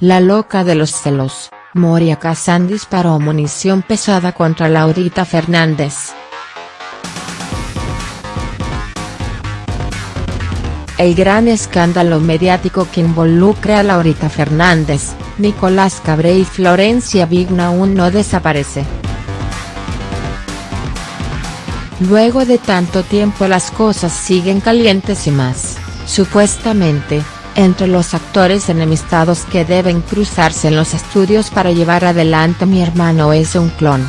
la loca de los celos, Moria Kazan disparó munición pesada contra Laurita Fernández. El gran escándalo mediático que involucra a Laurita Fernández, Nicolás Cabré y Florencia Vigna aún no desaparece. Luego de tanto tiempo las cosas siguen calientes y más, supuestamente, entre los actores enemistados que deben cruzarse en los estudios para llevar adelante Mi hermano es un clon.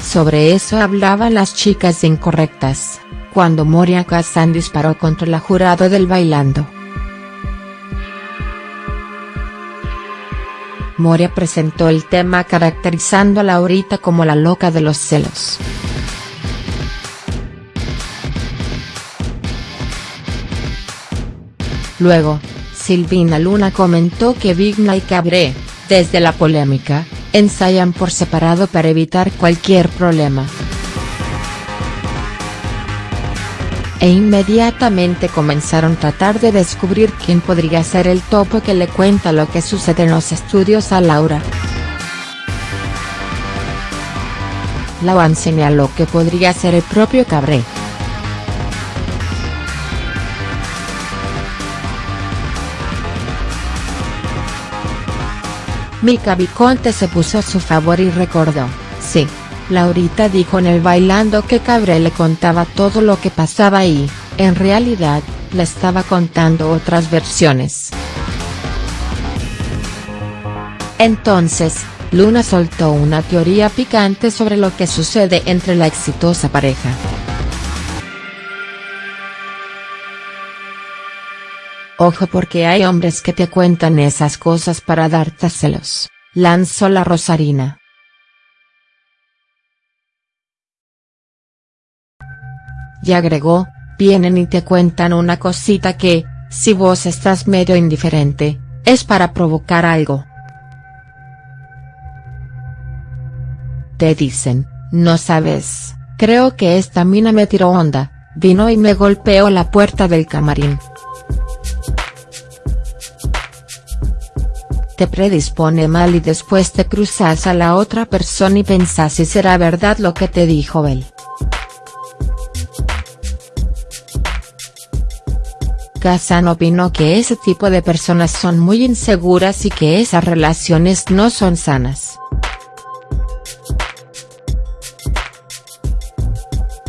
Sobre eso hablaban las chicas incorrectas, cuando Moria Kazan disparó contra la jurado del Bailando. Moria presentó el tema caracterizando a Laurita como la loca de los celos. Luego, Silvina Luna comentó que Vigna y Cabré, desde la polémica, ensayan por separado para evitar cualquier problema. E inmediatamente comenzaron a tratar de descubrir quién podría ser el topo que le cuenta lo que sucede en los estudios a Laura. Lawan señaló que podría ser el propio Cabré. Mika Viconte se puso a su favor y recordó, sí, Laurita dijo en el bailando que Cabré le contaba todo lo que pasaba y, en realidad, le estaba contando otras versiones. Entonces, Luna soltó una teoría picante sobre lo que sucede entre la exitosa pareja. Ojo porque hay hombres que te cuentan esas cosas para darte celos, lanzó la Rosarina. Y agregó, vienen y te cuentan una cosita que, si vos estás medio indiferente, es para provocar algo. Te dicen, no sabes, creo que esta mina me tiró onda, vino y me golpeó la puerta del camarín. Te predispone mal y después te cruzas a la otra persona y pensás si será verdad lo que te dijo él. Kazan opinó que ese tipo de personas son muy inseguras y que esas relaciones no son sanas.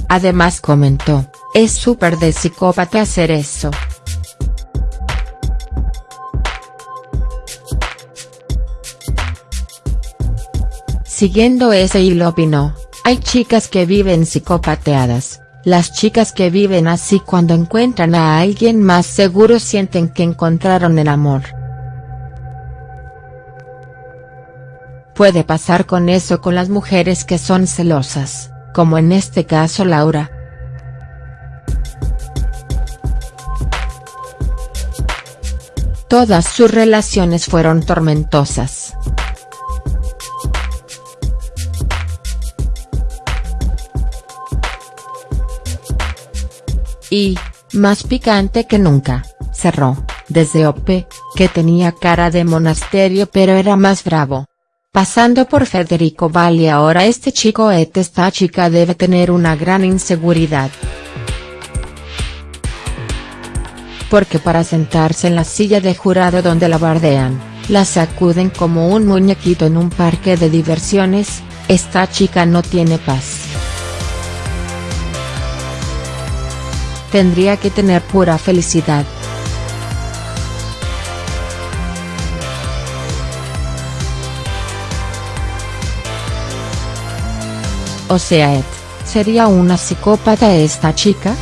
Además comentó, es súper de psicópata hacer eso. Siguiendo ese hilo opinó, hay chicas que viven psicopateadas, las chicas que viven así cuando encuentran a alguien más seguro sienten que encontraron el amor. Puede pasar con eso con las mujeres que son celosas, como en este caso Laura. Todas sus relaciones fueron tormentosas. Y, más picante que nunca, cerró, desde OP, que tenía cara de monasterio pero era más bravo. Pasando por Federico Valli ahora este chico et esta chica debe tener una gran inseguridad. Porque para sentarse en la silla de jurado donde la bardean, la sacuden como un muñequito en un parque de diversiones, esta chica no tiene paz. Tendría que tener pura felicidad. O sea ¿sería una psicópata esta chica?.